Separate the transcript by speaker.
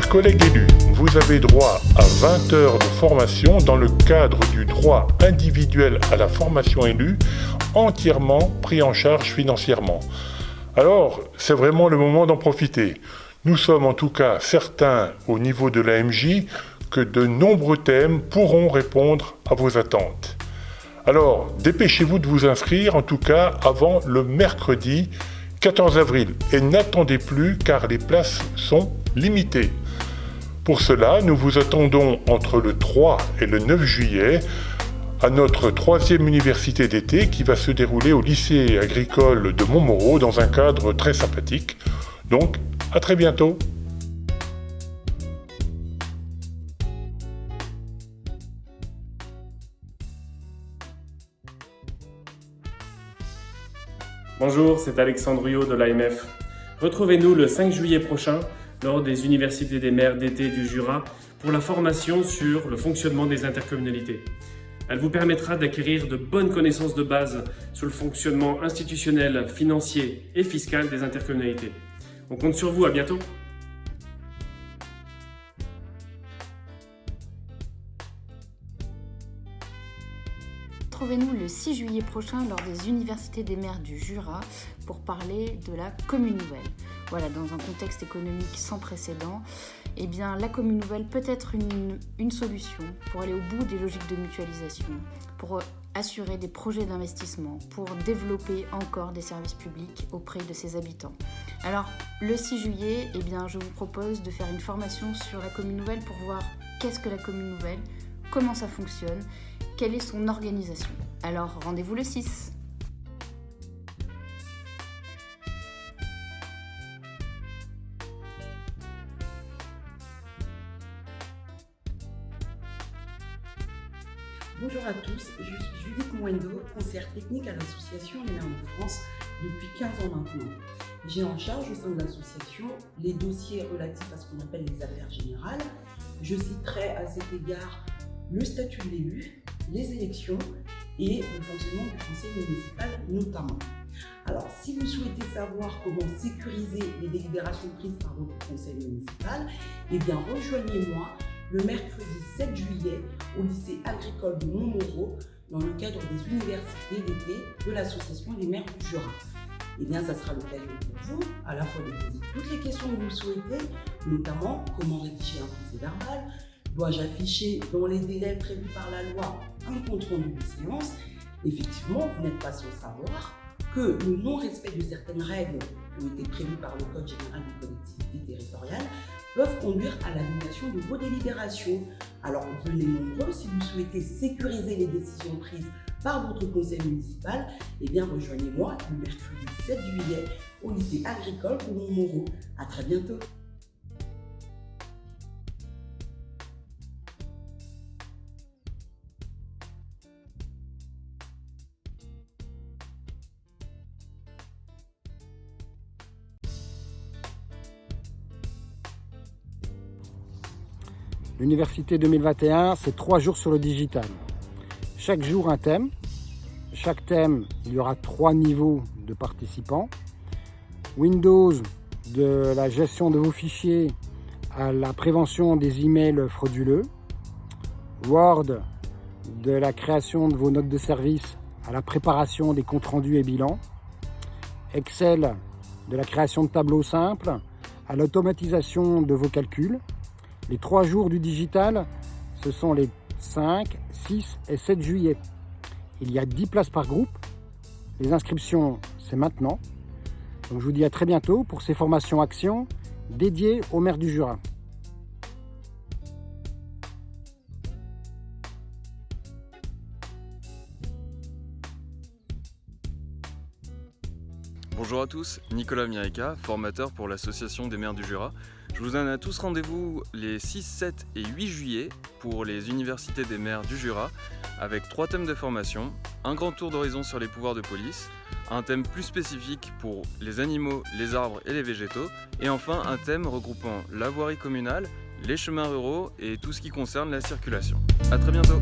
Speaker 1: collègues élus, vous avez droit à 20 heures de formation dans le cadre du droit individuel à la formation élue, entièrement pris en charge financièrement. Alors, c'est vraiment le moment d'en profiter. Nous sommes en tout cas certains au niveau de l'AMJ que de nombreux thèmes pourront répondre à vos attentes. Alors, dépêchez-vous de vous inscrire, en tout cas avant le mercredi 14 avril. Et n'attendez plus car les places sont limitées. Pour cela, nous vous attendons entre le 3 et le 9 juillet à notre troisième université d'été qui va se dérouler au lycée agricole de Montmoreau dans un cadre très sympathique. Donc, à très bientôt
Speaker 2: Bonjour, c'est Alexandre Rio de l'AMF. Retrouvez-nous le 5 juillet prochain lors des universités des maires d'été du Jura pour la formation sur le fonctionnement des intercommunalités. Elle vous permettra d'acquérir de bonnes connaissances de base sur le fonctionnement institutionnel, financier et fiscal des intercommunalités. On compte sur vous, à bientôt
Speaker 3: Retrouvez-nous le 6 juillet prochain lors des Universités des maires du Jura pour parler de la commune nouvelle. Voilà, dans un contexte économique sans précédent, eh bien, la commune nouvelle peut être une, solution pour aller au bout des logiques de mutualisation, pour assurer des projets d'investissement, pour développer encore des services publics auprès de ses habitants. Alors, le 6 juillet, eh bien, je vous propose de faire une formation sur la commune nouvelle pour voir qu'est-ce que la commune nouvelle, comment ça fonctionne, quelle est son organisation. Alors rendez-vous le 6.
Speaker 4: Bonjour à tous, je suis Judith Mwendo, conseillère technique à l'association Maires de France depuis 15 ans maintenant. J'ai en charge au sein de l'association les dossiers relatifs à ce qu'on appelle les affaires générales. Je citerai à cet égard le statut de l'élu, les élections et le fonctionnement du conseil municipal notamment. Alors, si vous souhaitez savoir comment sécuriser les délibérations prises par votre conseil municipal, eh bien rejoignez-moi le mercredi 7 juillet au lycée agricole de Montmoreau dans le cadre des universités d'été de l'association des maires du Jura. Eh bien, ça sera l'occasion pour vous à la fois de poser toutes les questions que vous souhaitez, notamment comment rédiger un procès verbal, Dois-je afficher dans les délais prévus par la loi un compte rendu de séance? Effectivement, vous n'êtes pas sans savoir que le non-respect de certaines règles qui ont été prévues par le Code général des collectivités territoriales peuvent conduire à l'annulation de vos délibérations. Alors, venez nombreux si vous souhaitez sécuriser les décisions prises par votre conseil municipal, eh bien rejoignez-moi le mercredi 7 juillet au lycée agricole pour Montmoreau. À très bientôt
Speaker 5: L'Université 2021, c'est trois jours sur le digital. Chaque jour, un thème. Chaque thème, il y aura trois niveaux de participants. Windows, de la gestion de vos fichiers à la prévention des emails frauduleux. Word, de la création de vos notes de service à la préparation des comptes rendus et bilans. Excel, de la création de tableaux simples à l'automatisation de vos calculs. Les trois jours du digital, ce sont les 5, 6 et 7 juillet. Il y a 10 places par groupe. Les inscriptions, c'est maintenant. Donc je vous dis à très bientôt pour ces formations actions dédiées au maire du Jura.
Speaker 6: Bonjour à tous, Nicolas Mirica, formateur pour l'Association des maires du Jura. Je vous donne à tous rendez-vous les 6, 7 et 8 juillet pour les universités des maires du Jura avec trois thèmes de formation, un grand tour d'horizon sur les pouvoirs de police, un thème plus spécifique pour les animaux, les arbres et les végétaux, et enfin un thème regroupant la voirie communale, les chemins ruraux et tout ce qui concerne la circulation. A très bientôt